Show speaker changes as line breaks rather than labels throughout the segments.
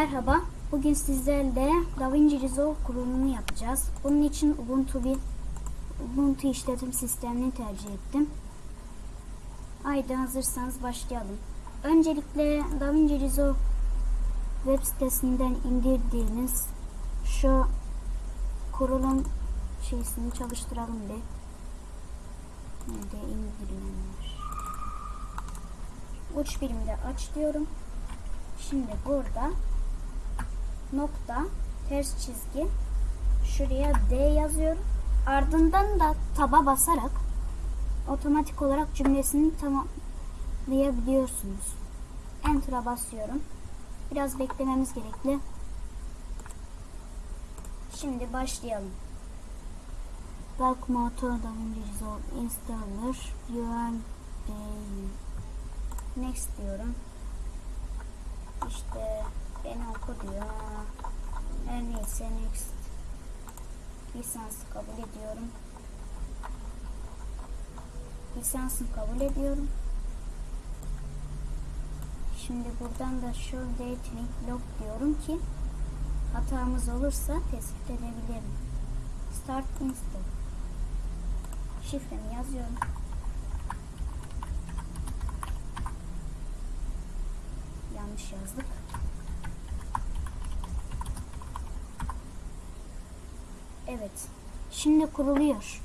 Merhaba, bugün sizlerle DaVinci Resolve kurulumunu yapacağız. Bunun için Ubuntu bir Ubuntu işletim sistemini tercih ettim. Haydi hazırsanız başlayalım. Öncelikle DaVinci Resolve web sitesinden indirdiğiniz şu kurulum şeysini çalıştıralım bir. Nerede indirilenler? Uç birimde aç diyorum. Şimdi burada nokta ters çizgi şuraya D yazıyorum. Ardından da taba basarak otomatik olarak cümlesini tamamlayabiliyorsunuz. Enter'a basıyorum. Biraz beklememiz gerekli. Şimdi başlayalım. Bulk Motor DaVinci Resolve Installer URL Next diyorum. İşte beni oku diyor. Her neyse next. Lisans kabul ediyorum. Lisansını kabul ediyorum. Şimdi buradan da show date link log diyorum ki hatamız olursa tespit edebilirim. Start install. Şifremi yazıyorum. Yanlış yazdık. Evet. Şimdi kuruluyor.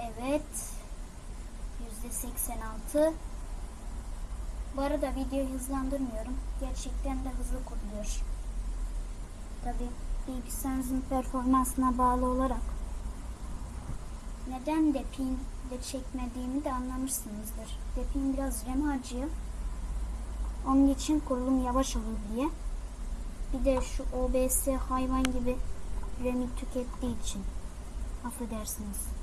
Evet. Yüzde 86. Bu arada videoyu hızlandırmıyorum. Gerçekten de hızlı kuruluyor. Tabi bilgisayarınızın performansına bağlı olarak neden depin de çekmediğimi de anlamışsınızdır. Depin biraz RAM harcıyor. Onun için kurulum yavaş olur diye. Bir de şu OBS hayvan gibi RAM'i tükettiği için. Affedersiniz.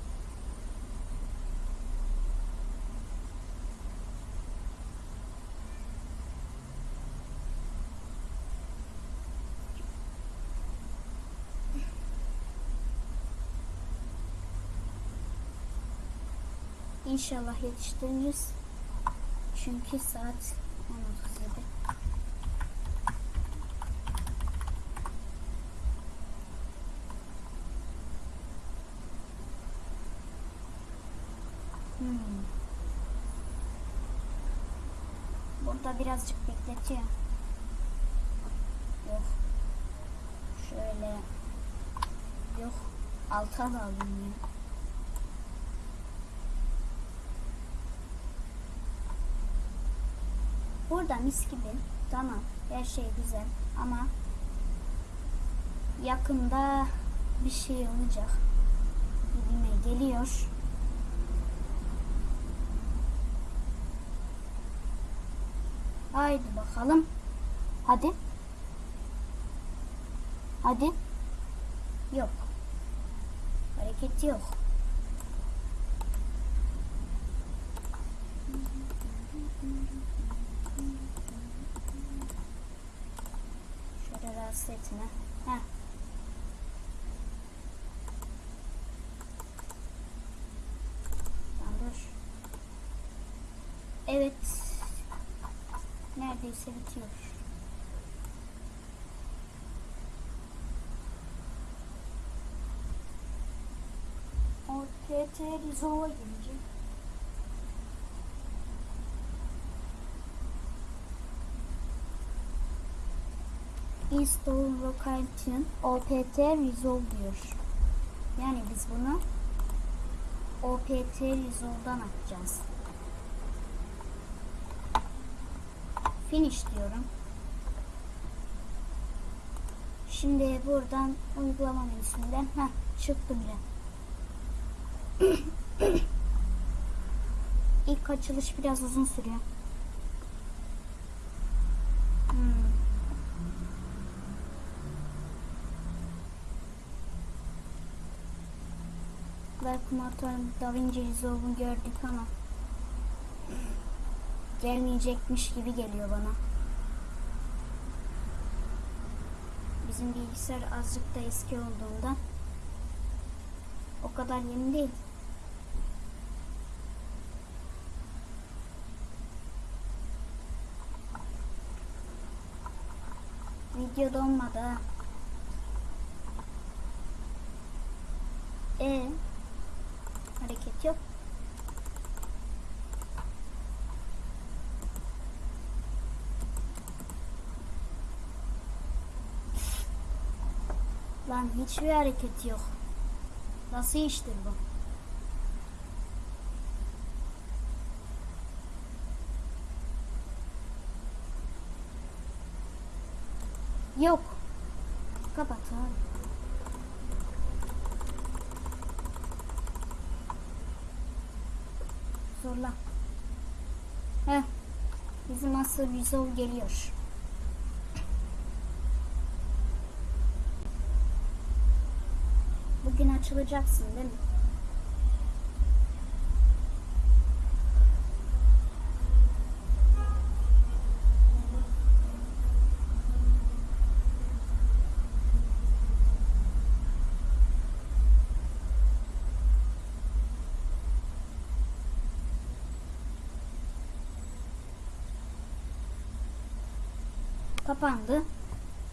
İnşallah yetiştiririz. Çünkü saat 10.37. Hmm. Burada birazcık bekletiyor. Yok. Şöyle. Yok. Alta da alayım ya. Burada mis gibi. Tamam. Her şey güzel. Ama yakında bir şey olacak. Gibime geliyor. Haydi bakalım. Hadi. Hadi. Yok. Hareket yok. Etme. Heh. Dur. Evet. Neredeyse bitiyor. OTT Resolve'a gelince. İnstall location opt resolve diyor. Yani biz bunu opt resolve'dan açacağız. Finish diyorum. Şimdi buradan uygulama menüsünden ha çıktı bile. İlk açılış biraz uzun sürüyor. Belki motor Da Vinci Resolve'u gördük ama gelmeyecekmiş gibi geliyor bana. Bizim bilgisayar azıcık da eski olduğundan o kadar yeni değil. Video donmadı ha. E hareket yok. Lan hiçbir hareket yok. Nasıl iştir bu? Yok. Kapat abi. Zorla. Heh. Bizim asıl Rizol geliyor. Bugün açılacaksın değil mi? Kapandı.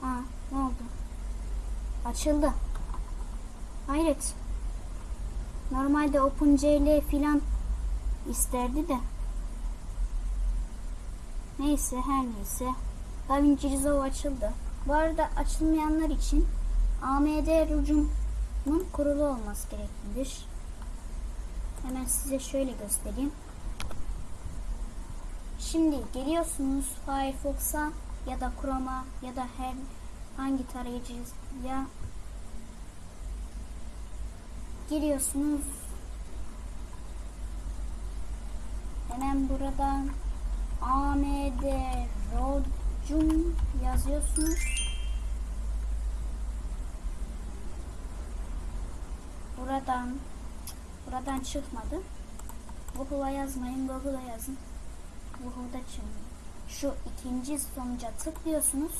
Aa, ne oldu? Açıldı. Hayret. Normalde OpenCL filan isterdi de. Neyse her neyse. DaVinci Resolve açıldı. Bu arada açılmayanlar için AMD rucumun kurulu olması gereklidir. Hemen size şöyle göstereyim. Şimdi geliyorsunuz Firefox'a ya da Chrome'a ya da her hangi tarayıcıya giriyorsunuz. Hemen buradan AMD Rocum yazıyorsunuz. Buradan buradan çıkmadı. Google'a yazmayın, Google'a yazın. Google'da çıkmıyor. Şu ikinci sonuca tıklıyorsunuz.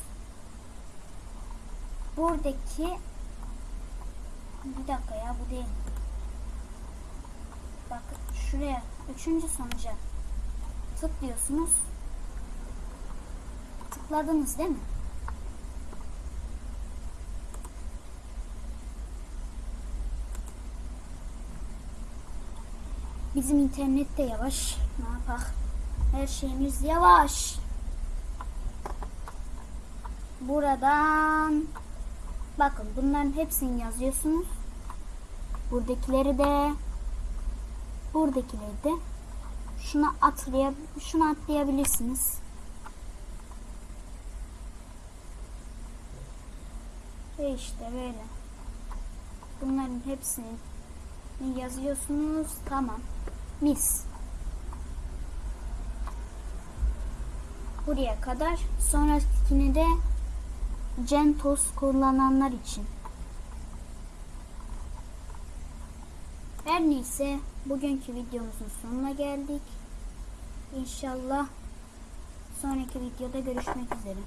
Buradaki bir dakika ya bu değil. Bak şuraya üçüncü sonuca tıklıyorsunuz. Tıkladınız değil mi? Bizim internet de yavaş. Ne yapak? Her şeyimiz yavaş. Buradan bakın bunların hepsini yazıyorsunuz. Buradakileri de buradakileri de şuna atlaya şuna atlayabilirsiniz. Ve işte böyle. Bunların hepsini yazıyorsunuz. Tamam. Mis. Buraya kadar. Sonrakini de CentOS kullananlar için. Her neyse bugünkü videomuzun sonuna geldik. İnşallah sonraki videoda görüşmek üzere.